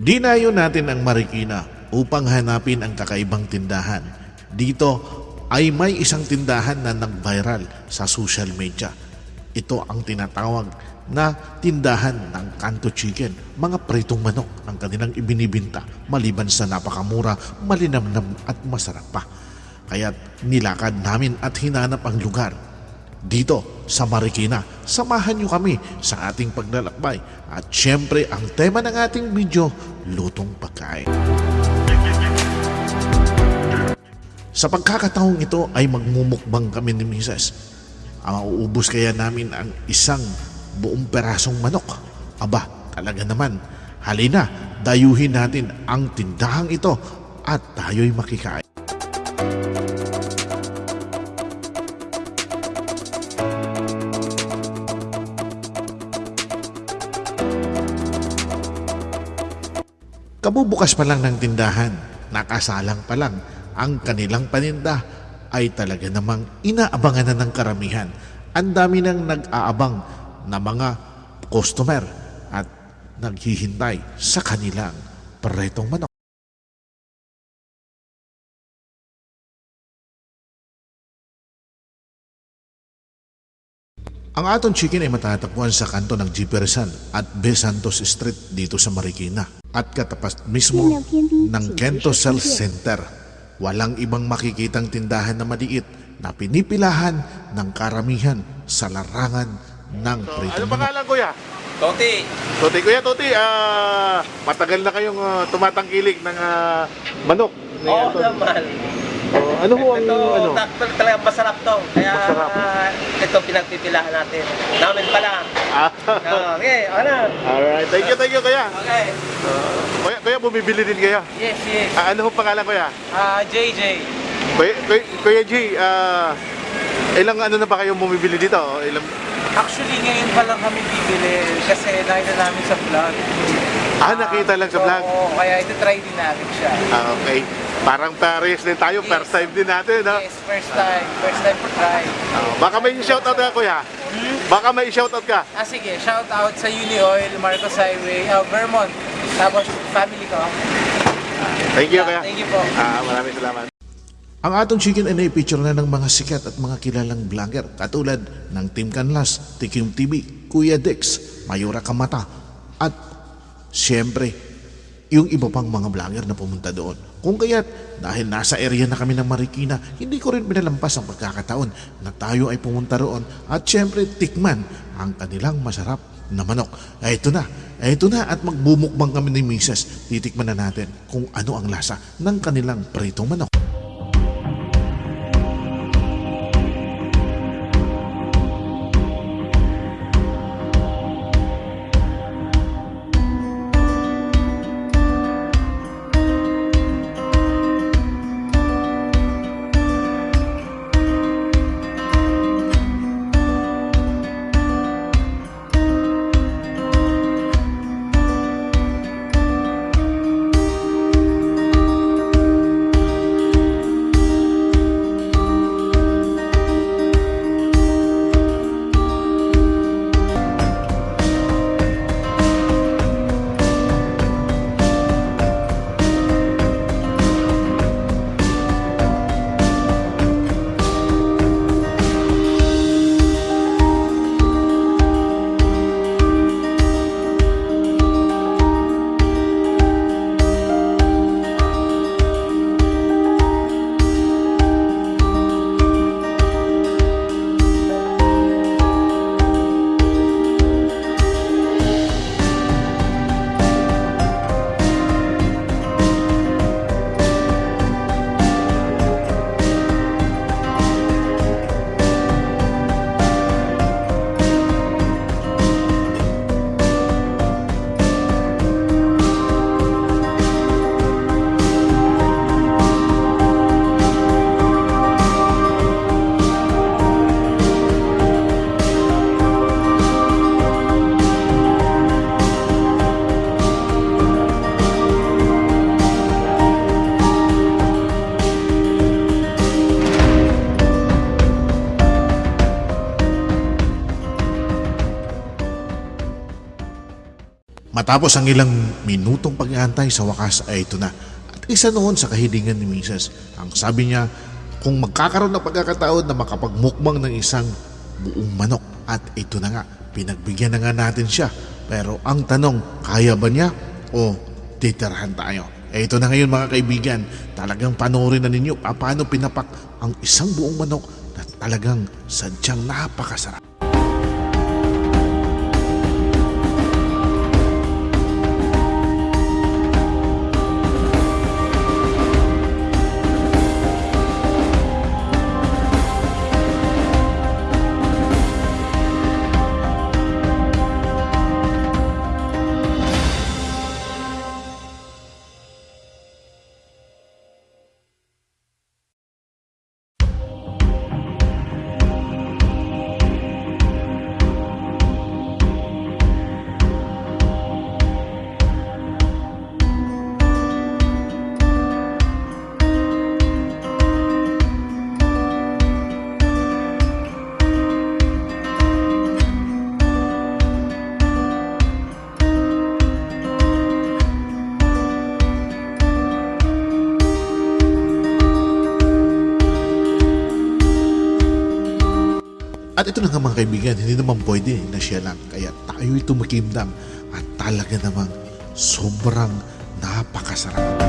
Dinayo natin ang Marikina upang hanapin ang kakaibang tindahan. Dito ay may isang tindahan na nag-viral sa social media. Ito ang tinatawag na tindahan ng Kanto Chicken. Mga pritong manok ang kanilang ibinibinta maliban sa napakamura, malinamnam at masarap pa. Kaya nilakad namin at hinanap ang lugar dito sa Marikina. Samahan niyo kami sa ating paglalakbay. At syempre, ang tema ng ating video, lutong pagkain. Sa pagkakataong ito ay magmumukbang kami ni Mrs. Mauubos kaya namin ang isang buong perasong manok. Aba, talaga naman. Halina, dayuhin natin ang tindahang ito at tayo'y makikain. Kabubukas pa lang ng tindahan, nakasalang pa lang, ang kanilang paninda ay talaga namang inaabangan na ng karamihan. Ang dami nang nag-aabang na mga customer at naghihintay sa kanilang paretong manok. Ang aton chicken ay matatagpuan sa kanto ng Jipersan at B. Santos Street dito sa Marikina at katapat mismo ng Kento Cell Center. Walang ibang makikitang tindahan na maliit na pinipilahan ng karamihan sa larangan ng Ano pritong manok. pangalan kuya? Toti, Toti kuya, Toti, ah, matagal na kayong ah, tumatangkilik ng ah, manok. Ni oo Anton. naman. Oh, ano ho ang ito, ano? tak- talagang masarap to. Kaya Masarap. ah, ito pinagpipilahan natin. Namin pala. Ah, Ah, okay, ano? Alright, thank you, thank you kuya. Okay. Ah, kuya, kuya, bumibili din kayo. Yes, yes. Ah, ano ho pangalan kuya? Ah, JJ. Kuya, kuya, kuya G, ah, ilang ano na ba kayong bumibili dito? Ilang, Actually, ngayon pa lang kami bibili kasi nakita namin sa vlog. ah, nakita lang sa vlog. Oo, kaya ito try din natin siya. Ah, okay. Parang pares din tayo, Yes. first time din natin, no? Yes, first time. First time for try. Ah, baka may shoutout ka, kuya. Baka may shoutout ka. Ah, sige. Shout out sa Uni Oil, Marcos Highway, ah, Vermont. Tapos family ko. Thank you, kuya. Yeah, Thank you po. Ah, maraming salamat. Ang atong chicken ay naipicture na ng mga sikat at mga kilalang vlogger katulad ng Team Canlas, Tikim TV, Kuya Dex, Mayura Kamata at siyempre yung iba pang mga vlogger na pumunta doon. Kung kaya't dahil nasa area na kami ng Marikina, hindi ko rin pinalampas ang pagkakataon na tayo ay pumunta roon at siyempre tikman ang kanilang masarap na manok. Ay, ito na, ay, ito na at magbumukbang kami ni Mrs. Titikman na natin kung ano ang lasa ng kanilang pritong manok. Matapos ang ilang minutong pag-aantay sa wakas ay ito na. At isa noon sa kahilingan ni Mrs. Ang sabi niya, kung magkakaroon ng pagkakataon na makapagmukbang ng isang buong manok. At ito na nga, pinagbigyan na nga natin siya. Pero ang tanong, kaya ba niya o titirhan tayo? Eh ito na ngayon mga kaibigan, talagang panoorin na ninyo pa- paano pinapak ang isang buong manok na talagang sadyang napakasarap. Ito na nga mga kaibigan, hindi naman pwede na siya lang. Kaya tayo'y tumikimdam at talaga namang sobrang napakasarap.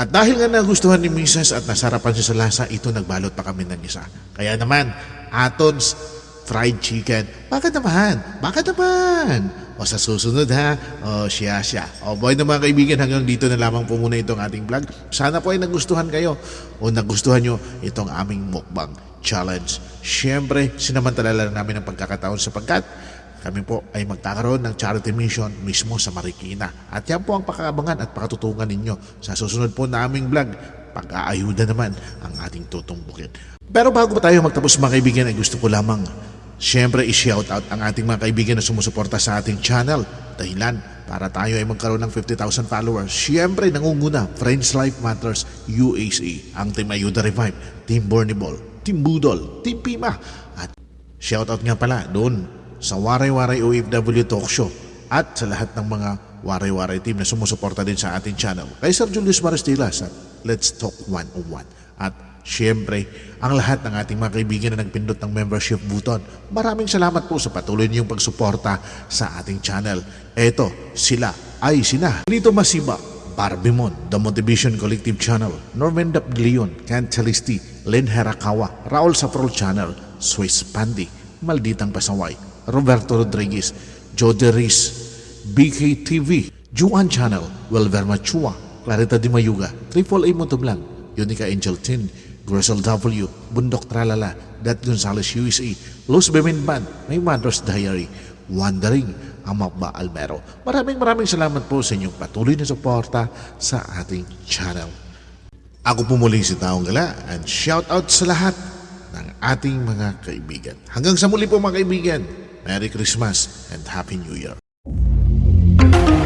At dahil nga nagustuhan ni Mrs. at nasarapan siya sa lasa, ito nagbalot pa kami ng isa. Kaya naman, Aton's fried chicken. Bakit naman? Bakit naman? O sa susunod ha, o siya siya. O boy na mga kaibigan, hanggang dito na lamang po muna itong ating vlog. Sana po ay nagustuhan kayo o nagustuhan nyo itong aming mukbang challenge. Siyempre, sinamantala lang namin ang pagkakataon sapagkat kami po ay magkakaroon ng charity mission mismo sa Marikina. At yan po ang pakaabangan at pakatutungan ninyo sa susunod po naming vlog. Pag-aayuda naman ang ating tutumbukin. Pero bago pa tayo magtapos mga kaibigan ay gusto ko lamang Siyempre, i-shout out ang ating mga kaibigan na sumusuporta sa ating channel. Dahilan para tayo ay magkaroon ng 50,000 followers. Siyempre, nangunguna, Friends Life Matters UAC, ang Team Ayuda Revive, Team Borniball, Team Budol, Team Pima. At shout out nga pala doon sa Waray Waray OFW Talk Show at sa lahat ng mga Waray Waray team na sumusuporta din sa ating channel. Kay Sir Julius Maristilas at Let's Talk 101 at Siyempre, ang lahat ng ating mga kaibigan na nagpindot ng membership button, maraming salamat po sa patuloy niyong pagsuporta sa ating channel. Eto, sila ay sina. Lito Masiba, Barbimon, The Motivation Collective Channel, Norman Dap Leon, Kent Chalisti, Len Herakawa, Raul Saprol Channel, Swiss Pandi, Malditang Pasaway, Roberto Rodriguez, Jody Riz, BKTV, Juan Channel, Wilver Machua, Clarita Di Mayuga, Triple A Motovlog, Unica Angel Tin, Grisel W, Bundok Tralala, Dat Gonzales USA, Los Bemin Band, May Mother's Diary, Wandering, Amapba Almero. Maraming maraming salamat po sa inyong patuloy na suporta sa ating channel. Ako po muli si Taong Gala and shout out sa lahat ng ating mga kaibigan. Hanggang sa muli po mga kaibigan, Merry Christmas and Happy New Year.